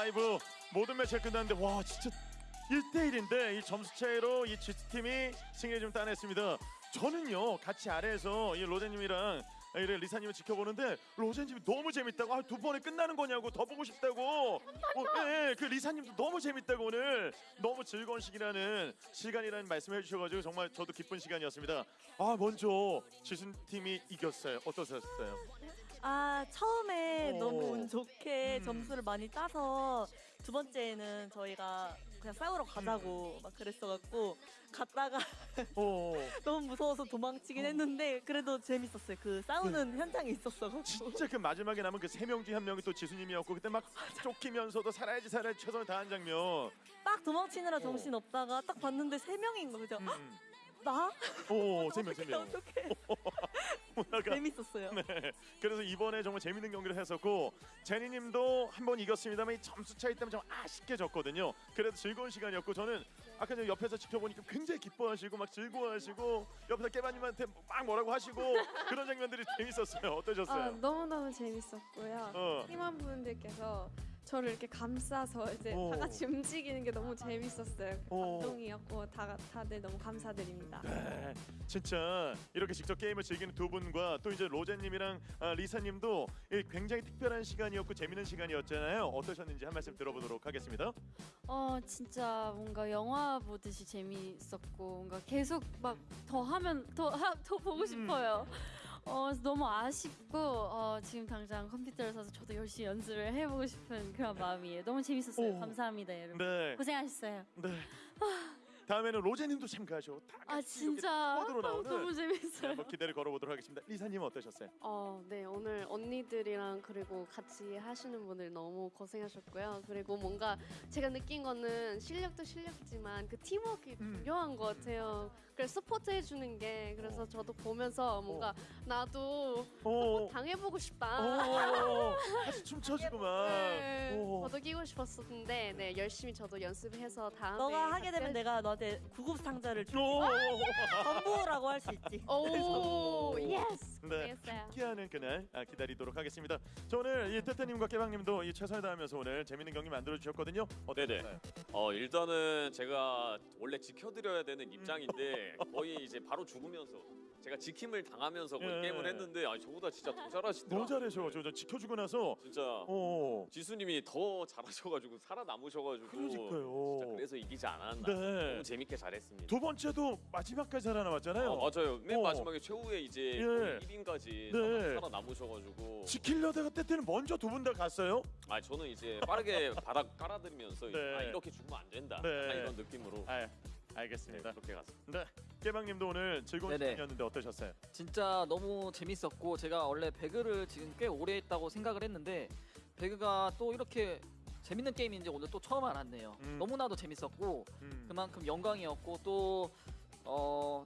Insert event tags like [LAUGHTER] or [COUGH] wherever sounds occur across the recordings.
라이브 모든 매치가 끝났는데 와 진짜 1대1인데 이 점수 차이로 이 GT팀이 승리를 좀 따냈습니다. 저는요 같이 아래에서 이 로제님이랑 이래 리사님을 지켜보는데 로제님이 너무 재밌다고 아, 두 번에 끝나는 거냐고 더 보고 싶다고 어, 예, 예, 그 리사님도 너무 재밌다고 오늘 너무 즐거운 시기라는 시간이라는 말씀을 해주셔가지고 정말 저도 기쁜 시간이었습니다. 아 먼저 지순팀이 이겼어요. 어떠셨어요? 아 처음에 오. 너무 운 좋게 음. 점수를 많이 따서 두 번째는 저희가 그냥 싸우러 가자고 음. 막 그랬어갖고 갔다가 [LAUGHS] 어. 너무 무서워서 도망치긴 했는데 그래도 재밌었어요. 그 싸우는 현장이 있었어가지고 진짜 그 마지막에 남은 그 세 명 중에 한 명이 또 지수님이었고 그때 막 쫓기면서도 살아야지 살아야지 최선을 다한 장면. 딱 도망치느라 정신 없다가 딱 봤는데 세 명인 거 그죠? 헉, 음. 나? 오, 세 명. 어떻게? 뭐라가. 재밌었어요. 네. 그래서 이번에 정말 재밌는 경기를 했었고 제니님도 한 번 이겼습니다만 이 점수 차이 때문에 좀 아쉽게 졌거든요. 그래도 즐거운 시간이었고 저는 아까 전 옆에서 지켜보니까 굉장히 기뻐하시고 막 즐거워하시고 옆에서 깨바님한테 막 뭐라고 하시고 그런 장면들이 [LAUGHS] 재밌었어요. 어떠셨어요? 아, 너무너무 재밌었고요. 어. 팀원 분들께서 저를 이렇게 감싸서 이제 오. 다 같이 움직이는 게 너무 재밌었어요. 오. 감동이었고 다, 다들 너무 감사드립니다. 네, 진짜 이렇게 직접 게임을 즐기는 두 분과 또 이제 로제님이랑 아, 리사님도 이 굉장히 특별한 시간이었고 재밌는 시간이었잖아요. 어떠셨는지 한 말씀 들어보도록 하겠습니다. 어 진짜 뭔가 영화 보듯이 재미있었고 뭔가 계속 막 더 하면 더더 보고 싶어요. 어 너무 아쉽고 어, 지금 당장 컴퓨터를 사서 저도 열심히 연습을 해보고 싶은 그런 마음이에요. 너무 재밌었어요. 오. 감사합니다 여러분. 네, 고생하셨어요. 네. 다음에는 로제님도 참가하셔. 다아 진짜 squad로 나오는 너무 네, 재밌어요. 한번 기대를 걸어보도록 하겠습니다. 리사님 어떠셨어요? 어, 네 오늘 언니들이랑 그리고 같이 하시는 분들 너무 고생하셨고요. 그리고 뭔가 제가 느낀 거는 실력도 실력이지만 그 팀워크가 음. 중요한 것 같아요. 그래서 서포트 해주는 게 그래서 저도 보면서 뭔가 나도 오, 당해보고 싶다. 오, 같이 춤춰주고 막. 네, 오. 저도 끼고 싶었었는데 네 열심히 저도 연습해서 다음에 너가 하게 되면 할- 내가 너 한테 구급 상자를 줄 오, 전부라고 할 수 있지. 오 yes 네. 함께하는 그날 아, 기다리도록 하겠습니다. 저 오늘 이 태태님과 깨방님도 이 최선을 다하면서 오늘 재밌는 경기 만들어 주셨거든요. 네네. 어 일단은 제가 원래 지켜드려야 되는 입장인데 거의 이제 바로 죽으면서 제가 지킴을 당하면서 거의 예. 게임을 했는데 아니 저보다 진짜 더 잘하시더라고요. 너무 잘해서 저, 저 지켜주고 나서 진짜 오. 지수님이 더 잘하셔가지고 살아남으셔가지고 그러니까요. 진짜 그래서 이기지 않았나. 네. 너무 재밌게 잘했습니다. 두 번째도 마지막까지 살아남았잖아요. 어, 맞아요. 맨 어. 마지막에 최후에 이제 예. 거의 1인까지 네. 살아남으셔가지고 지키려다가 때때는 먼저 두 분 다 갔어요. 아 저는 이제 빠르게 [LAUGHS] 바닥 깔아드리면서 이제 네. 아, 이렇게 죽으면 안 된다. 네. 이런 느낌으로 아, 네, 알겠습니다. 그렇게 갔습니다. 네, 깨방님도 오늘 즐거운 네네. 시간이었는데 어떠셨어요? 진짜 너무 재밌었고 제가 원래 배그를 지금 꽤 오래 했다고 생각을 했는데 배그가 또 이렇게 재밌는 게임인지 오늘 또 처음 알았네요. 음. 너무나도 재밌었고 음. 그만큼 영광이었고 또 어,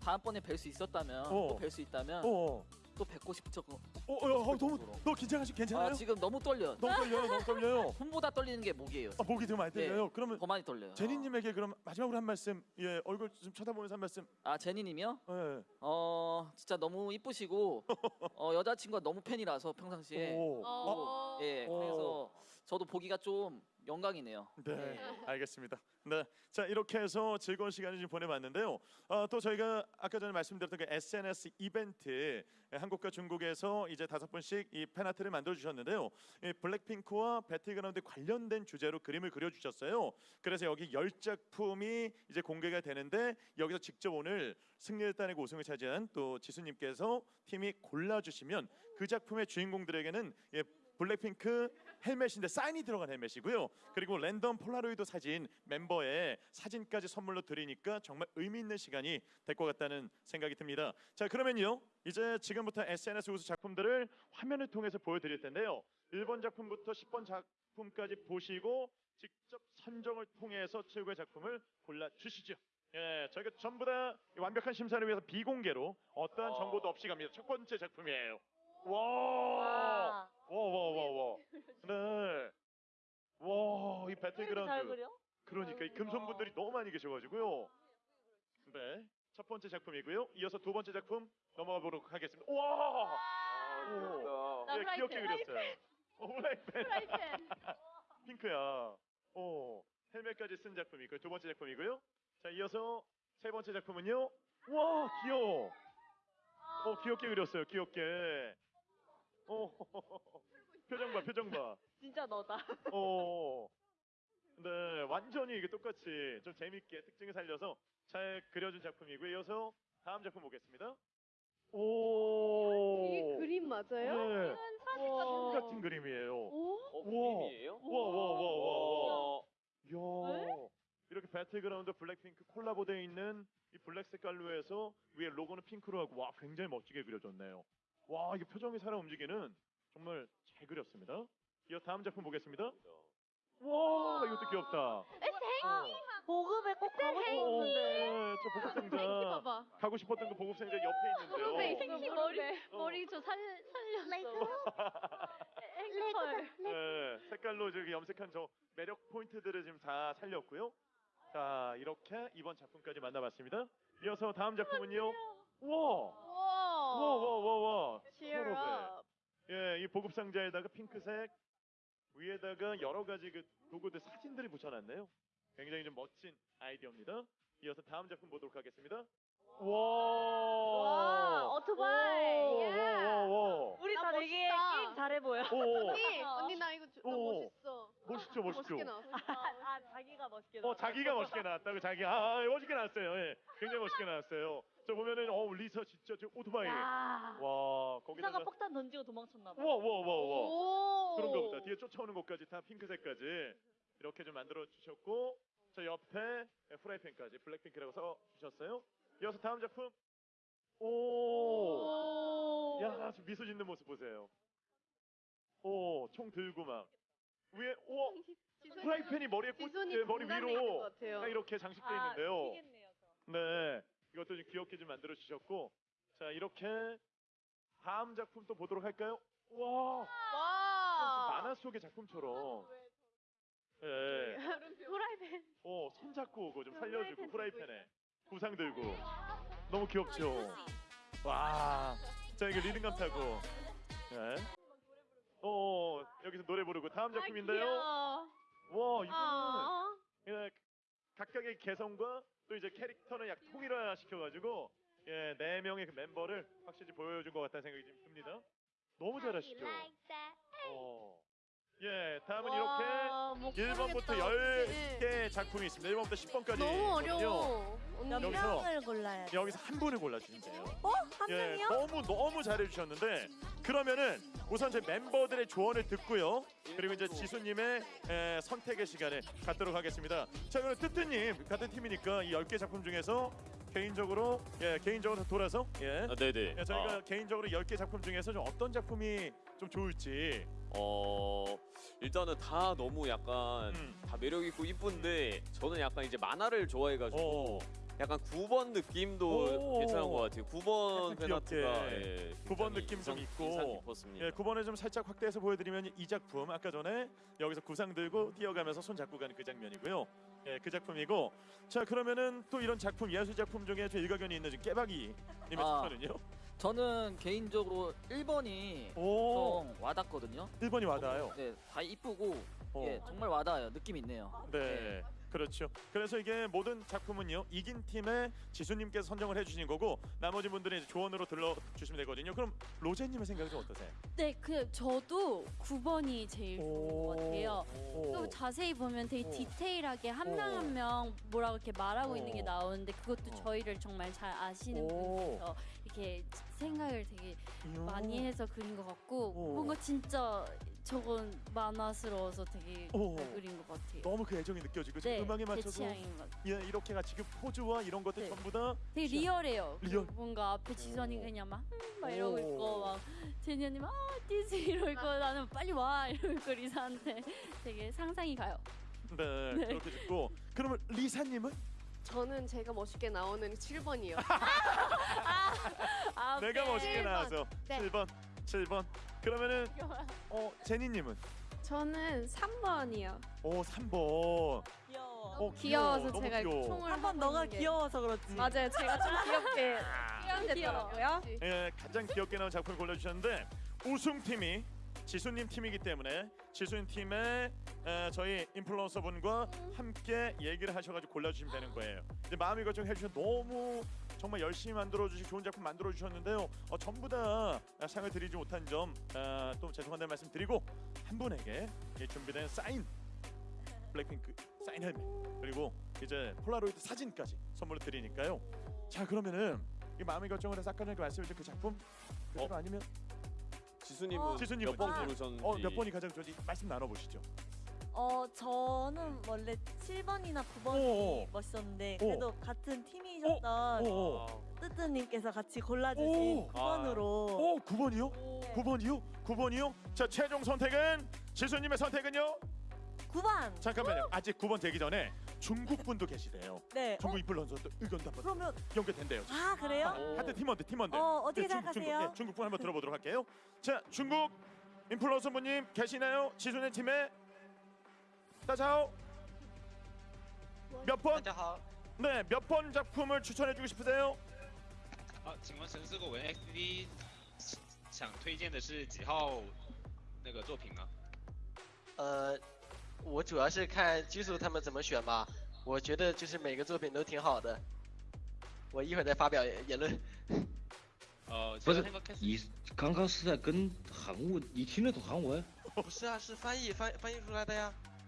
다음번에 뵐 수 있었다면 어. 또뵐 수 있다면 어, 또 뵙고 싶죠. 어, 어, 어, 너무 너 긴장하시 괜찮아요? 아, 지금 너무 떨려. 너무 떨려요, 너무 떨려요. [LAUGHS] 손보다 떨리는 게 목이에요. 아, 목이 좀 많이 떨려요. 그러면 더 많이 떨려요. 제니님에게 그럼 마지막으로 한 말씀, 예, 얼굴 좀 쳐다보면서 한 말씀. 아 제니님이요? 예. 어 진짜 너무 이쁘시고 [LAUGHS] 어, 여자친구가 너무 팬이라서 평상시에 오. 어. 예 오. 그래서 저도 보기가 좀 영광이네요. 네, 알겠습니다. 네, 자 이렇게 해서 즐거운 시간을 좀 보내봤는데요. 아, 또 저희가 아까 전에 말씀드렸던 그 SNS 이벤트 예, 한국과 중국에서 이제 다섯 분씩 이 팬아트를 만들어 주셨는데요. 이 블랙핑크와 배틀그라운드 관련된 주제로 그림을 그려 주셨어요. 그래서 여기 열 작품이 이제 공개가 되는데 여기서 직접 오늘 승리를 따내고 우승을 차지한 또 지수님께서 팀이 골라 주시면 그 작품의 주인공들에게는 예, 블랙핑크 헬멧인데 사인이 들어간 헬멧이고요. 그리고 랜덤 폴라로이드 사진 멤버의 사진까지 선물로 드리니까 정말 의미 있는 시간이 될 것 같다는 생각이 듭니다. 자 그러면요 이제 지금부터 SNS 우수 작품들을 화면을 통해서 보여드릴 텐데요. 1번 작품부터 10번 작품까지 보시고 직접 선정을 통해서 최고의 작품을 골라 주시죠. 예, 저희가 전부 다 완벽한 심사를 위해서 비공개로 어떠한 정보도 없이 갑니다. 첫 번째 작품이에요. 와, 와, 와, 와, 와. 네. 와, 이 잘 배틀그라운드. 그려? 그러니까 이 금손분들이 너무 많이 계셔가지고요. 네. 첫 번째 작품이고요. 이어서 두 번째 작품 넘어가 보도록 하겠습니다. 와! 오. 나 예, 귀엽게 그렸어요. [LAUGHS] 오, 프라이팬. 핑크야. 어, 헬멧까지 쓴 작품이 그두 번째 작품이고요. 자, 이어서 세 번째 작품은요. 와, 귀여워. 어, 귀엽게 그렸어요. 귀엽게. 어, 표정 봐, 표정 봐. 진짜 너다. 어. 네, 완전히 이게 똑같이 좀 재밌게 특징을 살려서 잘 그려준 작품이고요. 이어서 다음 작품 보겠습니다. 오. 이게 그림 맞아요? 네. 와. 같은 그림이에요. 오? 어. 그림이에요? 와, 와, 와, 와, 와. 어. 이렇게 배틀그라운드 블랙핑크 콜라보되어 있는 이 블랙 색깔로 해서 위에 로고는 핑크로 하고 와 굉장히 멋지게 그려졌네요. 와 이게 표정이 살아 움직이는 정말 잘 그렸습니다. 이어 다음 작품 보겠습니다. 와 이것도 귀엽다. 보급에 꼭 가고 어, 싶었는데. 저 보급 땡키 상자 봐봐. 가고 싶었던 그 보급 상자 옆에 있는데요. 머리 어. 머리 저 살 살렸어. 앵콜. 네, 색깔로 저기 염색한 저 매력 포인트들을 지금 다 살렸고요. 자 이렇게 이번 작품까지 만나봤습니다. 이어서 다음 작품은요. 와. 와. 와와와와 Cheer up. 예, 이 보급 상자에다가 핑크색 위에다가 여러 가지 그 도구들 사진들이 붙여놨네요. 굉장히 좀 멋진 아이디어입니다. 이어서 다음 작품 보도록 하겠습니다. 와, 와, 오토바이. 야. 와와 와, 우리 나 다 되게 멋있다. 게임 잘해 보여. 오, [LAUGHS] 언니, 언니 나 이거 주- 나 오. 멋있어. 멋있죠, 멋있죠. 멋있게 나왔어. 아 자기가 멋있게. 어, 나왔어. 자기가 멋있게 나왔다고 자기 아, 아, 멋있게 나왔어요. 예, 굉장히 멋있게 나왔어요. 저 보면은 어 리서 진짜 저 오토바이. 야. 와, 거기다가 폭탄 던지고 도망쳤나 봐. 와와와와. 오. 그런 거보다 뒤에 쫓아오는 것까지 다 핑크색까지 이렇게 좀 만들어 주셨고 저 옆에 프라이팬까지 블랙핑크라고 써 주셨어요. 이어서 다음 작품 오, 오. 야 지금 미소 짓는 모습 보세요. 오, 총 들고 막 위에 오 프라이팬이 머리에 꽂 지손이 예, 머리 위로 것 같아요. 딱 이렇게 장식돼 아, 있는데요. 튀겠네요, 저. 네, 이것도 좀 귀엽게 좀 만들어 주셨고 자 이렇게 다음 작품 또 보도록 할까요? 와. 와. 만화 속의 작품처럼. 예. 프라이팬. 어, 손 잡고 오고 좀 살려주고 후라이팬에 구상 들고 너무 귀엽죠. 와, 자 이거 리듬감 타고. 예. 어, 여기서 노래 부르고 다음 작품인데요. 귀여워. 와, 이거는 아. 예, 각각의 개성과 또 이제 캐릭터를 약 통일화 시켜가지고 예, 네 명의 그 멤버를 확실히 보여준 것 같다는 생각이 좀 듭니다. 너무 잘하시죠. 어. 예, 다음은 이렇게 와, 못 1번부터 고르겠다, 어떡해. 10개 작품이 있습니다. 1번부터 10번까지. 너무 어려워. 몇 여기서- 명을 골라야 돼. 여기서 한 분을 골라주시면 돼요. 어? 한 예, 명이요? 너무 너무 잘해주셨는데 그러면은 우선 제 멤버들의 조언을 듣고요. 그리고 이제 지수님의 에, 선택의 시간을 갖도록 하겠습니다. 자, 그럼 뜨뜨님 같은 팀이니까 이 10개 작품 중에서 개인적으로 예 개인적으로 돌아서 예, 아, 네네. 예, 저희가 아, 개인적으로 10개 작품 중에서 좀 어떤 작품이 좀 좋을지 어 일단은 다 너무 약간 음. 다 매력 있고 이쁜데 저는 약간 이제 만화를 좋아해가지고 어, 약간 9번 느낌도 오. 괜찮은 것 같아요. 9번 약간 페나트가. 예, 9번 굉장히 느낌 좀 있고. 예, 9번을 좀 살짝 확대해서 보여드리면 이 작품 아까 전에 여기서 구상 들고 뛰어가면서 손 잡고 가는 그 장면이고요. 예, 그 작품이고 자 그러면은 또 이런 작품 예술 작품 중에 좀 일가견이 있는 지금 깨박이 님의 아. 추천은요? 저는 개인적으로 1번이 오, 좀 와닿거든요. 1번이 와닿아요. 네, 다 이쁘고 어. 예, 정말 와닿아요. 느낌 있네요. 네. 그렇죠. 그래서 이게 모든 작품은요 이긴 팀의 지수님께서 선정을 해주신 거고 나머지 분들은 이제 조언으로 들러주시면 되거든요. 그럼 로제님의 생각은 좀 어떠세요? 네, 그 저도 9번이 제일 좋은 것 같아요. 오. 또 자세히 보면 되게 오. 디테일하게 한 오. 명한 명 뭐라고 이렇게 말하고 있는 게 오. 나오는데 그것도 어. 저희를 정말 잘 아시는 오. 분이라서 이렇게 생각을 되게. 많이 해서 그린 것 같고 오. 뭔가 진짜 저건 만화스러워서 되게 오. 잘 그린 것 같아요. 너무 그 애정이 느껴지고 지금 네, 음악에 제 맞춰서 취향인 것 같아요. 예, 이렇게 같이 그 포즈와 이런 것들 네. 전부 다 되게 취향. 리얼해요. 리얼. 뭔가 앞에 지수 언니 오. 그냥 막, 음, 막 이러고 오. 있고 막 제니 언니 막 아, 뛰지 [LAUGHS] 이러고 있고 나는 빨리 와 [LAUGHS] 이러고 있고 리사한테 되게 상상이 가요. 네, 네. 그렇게 듣고 그러면 리사님은 저는 제가 멋있게 나오는 7번이요. [LAUGHS] 아, 내가 네. 멋있게 7번. 나와서 네. 7번 7번 그러면은 [LAUGHS] 어 제니 님은 저는 3번이요. 오 3번 귀여워. 어, 귀여워서 너무 제가 귀여워. 총을 한 번 너가 게- 귀여워서 그렇지. 맞아요. 제가 좀 [LAUGHS] 귀엽게 [LAUGHS] 아, 표현됐더라고요. 예, 가장 귀엽게 나온 작품을 골라주셨는데 우승팀이 지수님 팀이기 때문에 지수님 팀의 에, 저희 인플루언서 분과 함께 얘기를 하셔가지고 골라주시면 되는 거예요. 이제 마음이 걱정 해주셔 너무 정말 열심히 만들어 주시고 좋은 작품 만들어 주셨는데요. 어, 전부 다 상을 드리지 못한 점 또 죄송하다는 말씀 드리고 한 분에게 이 준비된 사인 블랙핑크 사인 헬멧 그리고 이제 폴라로이드 사진까지 선물로 드리니까요. 자 그러면은 이 마음의 결정을 해서 아까 전에 말씀해주신 그 작품 그대로 어? 아니면 지수님은 어. 지수님은 몇번 아. 고르셨는지 어 몇 번이 가장 좋은지 말씀 나눠보시죠. 어 저는 원래 7번이나 9번이 오. 멋있었는데 오. 그래도 같은 팀이셨던 오, 뜨뜨님께서 같이 골라주신 오. 9번으로 오 9번이요? 9번이요? 9번이요? 자 최종 선택은 지수님의 선택은요? 9번. 잠깐만요. 아직 9번 되기 전에 중국 분도 계시대요. 네. 어, 중국 인플루언서도 의견도 한번 그러면 연결된대요. 아 그래요? 하여튼 팀원들 팀원들. 어 어떻게 네, 중국, 중국, 생각하세요? 네, 중국 분 한번 들어보도록 할게요. 자 중국 인플루언서 분님 계시나요? 지수네 팀에 따자오 몇 번? 大家好， 네, 몇 번 작품을 추천해주고 싶으세요? 好，请问神思果文 XD 想推荐的是几号那个作品呢？呃，我主要是看基础他们怎么选吧。我觉得就是每个作品都挺好的。我一会儿再发表言论。[LAUGHS] 呃，不是 제가생각했을 你刚刚是在跟韩文，你听得懂韩文？不是啊，是翻译翻翻译出来的呀。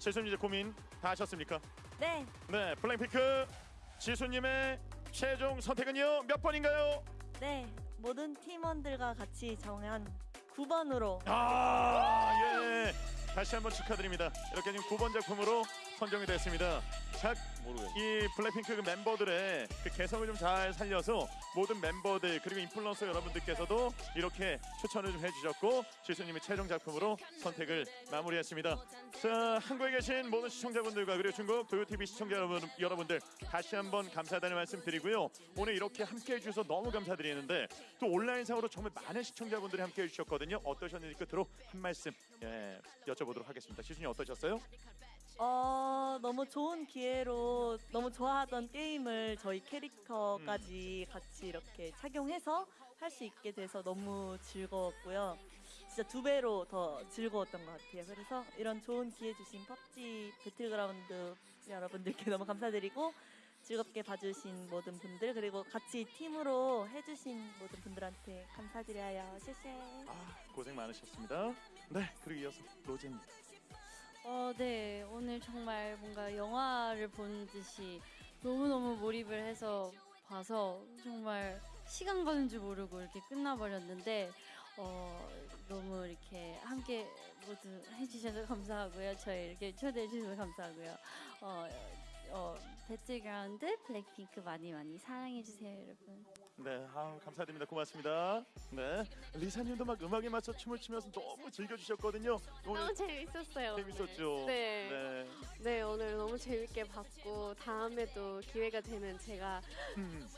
지수님 이제 고민 다 하셨습니까? 네. 네, 블랙핑크 지수님의 최종 선택은요 몇 번인가요? 네. 모든 팀원들과 같이 정한 9번으로 아, 예. 다시 한번 축하드립니다. 이렇게 지금 9번 작품으로 선정이 됐습니다. 자, 모르겠어요. 이 블랙핑크 그 멤버들의 그 개성을 좀 잘 살려서 모든 멤버들 그리고 인플루언서 여러분들께서도 이렇게 추천을 좀 해주셨고 지수님의 최종 작품으로 선택을 마무리했습니다. 자 한국에 계신 모든 시청자분들과 그리고 중국 도요TV 시청자 여러분, 여러분들 다시 한번 감사하다는 말씀 드리고요. 오늘 이렇게 함께 해주셔서 너무 감사드리는데 또 온라인상으로 정말 많은 시청자분들이 함께 해주셨거든요. 어떠셨는지 끝으로 한 말씀 예, 여쭤보도록 하겠습니다. 지수님 어떠셨어요? 어 너무 좋은 기회로 너무 좋아하던 게임을 저희 캐릭터까지 같이 이렇게 착용해서 할 수 있게 돼서 너무 즐거웠고요. 진짜 두 배로 더 즐거웠던 것 같아요. 그래서 이런 좋은 기회 주신 펍지 배틀그라운드 여러분들께 너무 감사드리고 즐겁게 봐주신 모든 분들 그리고 같이 팀으로 해주신 모든 분들한테 감사드려요. 谢谢. 아, 고생 많으셨습니다. 네 그리고 이어서 로제님. 어, 네. 오늘 정말 뭔가 영화를 본 듯이 너무너무 몰입을 해서 봐서 정말 시간 가는 줄 모르고 이렇게 끝나버렸는데 어, 너무 이렇게 함께 모두 해주셔서 감사하고요. 저희 이렇게 초대해 주셔서 감사하고요. 어, 어, 배틀그라운드 블랙핑크 많이 많이 사랑해 주세요, 여러분. 네, 아, 감사드립니다. 고맙습니다. 네, 리사님도 막 음악에 맞춰 춤을 추면서 너무 즐겨주셨거든요. 너무 재밌었어요. 재밌었죠. 네. 네. 네, 오늘 너무 재밌게 봤고 다음에도 기회가 되면 제가 음,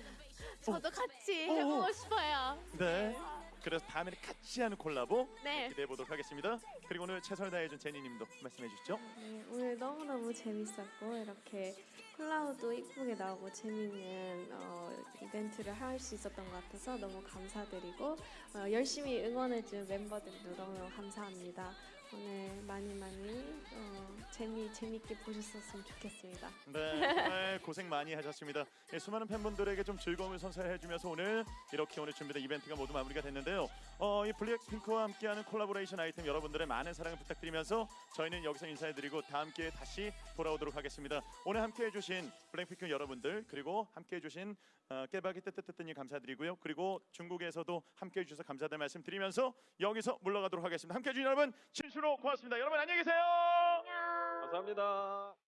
저도 같이. 해보고 싶어요. 네. 그래서 다음에는 같이 하는 콜라보 네. 기대해 보도록 하겠습니다. 그리고 오늘 최선을 다해준 제니님도 말씀해 주시죠. 네, 오늘 너무너무 재밌었고 이렇게 콜라우도 이쁘게 나오고 재밌는 어, 이벤트를 할 수 있었던 것 같아서 너무 감사드리고 어, 열심히 응원해준 멤버들도 너무 감사합니다. 오늘 많이 많이 어, 재미 재밌게 보셨었으면 좋겠습니다. 네, 정말 고생 많이 하셨습니다. 예, 수많은 팬분들에게 좀 즐거움을 선사해주면서 오늘 이렇게 오늘 준비된 이벤트가 모두 마무리가 됐는데요. 어, 이 블랙핑크와 함께하는 콜라보레이션 아이템 여러분들의 많은 사랑을 부탁드리면서 저희는 여기서 인사해드리고 다음 기회에 다시 돌아오도록 하겠습니다. 오늘 함께해주신 블랙핑크 여러분들 그리고 함께해주신 어, 깨박이 뜨뜨뜨뜨님 감사드리고요. 그리고 중국에서도 함께해주셔서 감사하다는 말씀 드리면서 여기서 물러가도록 하겠습니다. 함께해주신 여러분 진수로 고맙습니다. 여러분 안녕히 계세요. 감사합니다.